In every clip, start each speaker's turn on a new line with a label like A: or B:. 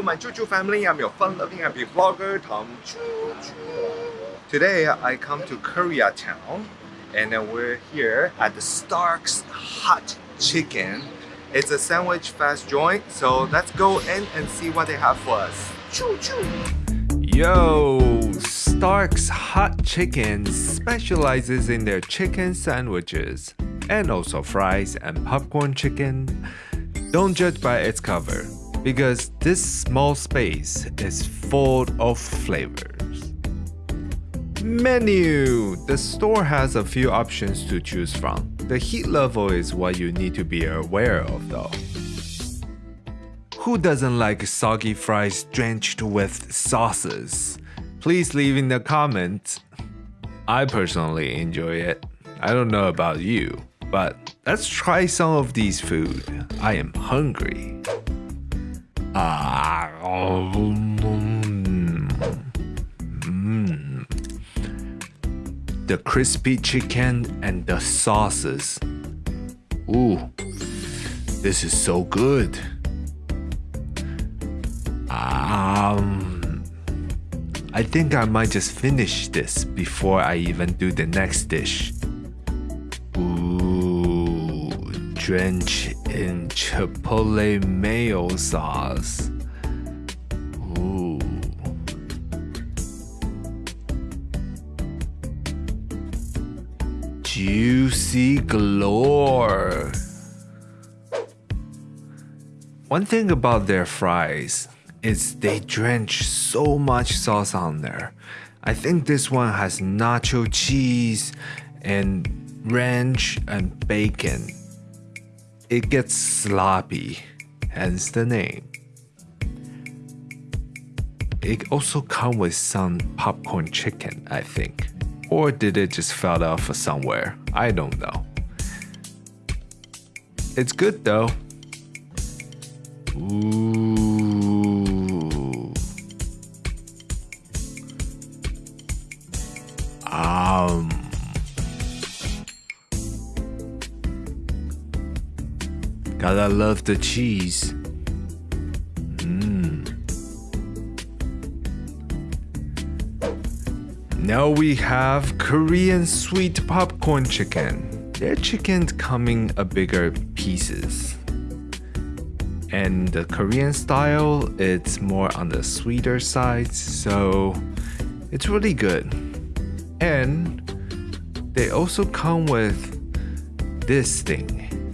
A: Hello, my Choo Choo family. I'm your fun-loving happy vlogger, Tom Choo Choo. Today, I come to Koreatown, and we're here at the Stark's Hot Chicken. It's a sandwich fast joint, so let's go in and see what they have for us. Choo Choo. Yo, Stark's Hot Chicken specializes in their chicken sandwiches and also fries and popcorn chicken. Don't judge by its cover because this small space is full of flavors. Menu! The store has a few options to choose from. The heat level is what you need to be aware of though. Who doesn't like soggy fries drenched with sauces? Please leave in the comments. I personally enjoy it. I don't know about you, but let's try some of these food. I am hungry. Mm. The crispy chicken and the sauces. Ooh, this is so good. Um, I think I might just finish this before I even do the next dish. Drench in chipotle mayo sauce. Ooh. Juicy galore. One thing about their fries is they drench so much sauce on there. I think this one has nacho cheese and ranch and bacon. It gets sloppy, hence the name. It also comes with some popcorn chicken, I think. Or did it just fell off somewhere? I don't know. It's good though. Ooh. Um. Gotta love the cheese. Mmm. Now we have Korean sweet popcorn chicken. Their chicken's coming a bigger pieces and the Korean style it's more on the sweeter side so it's really good and they also come with this thing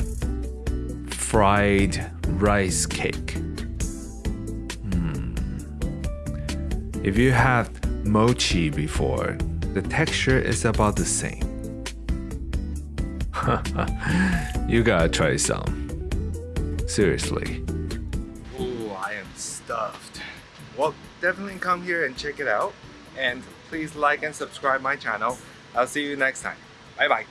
A: fried rice cake hmm. if you have mochi before the texture is about the same you gotta try some Seriously. Oh, I am stuffed. Well, definitely come here and check it out. And please like and subscribe my channel. I'll see you next time. Bye bye.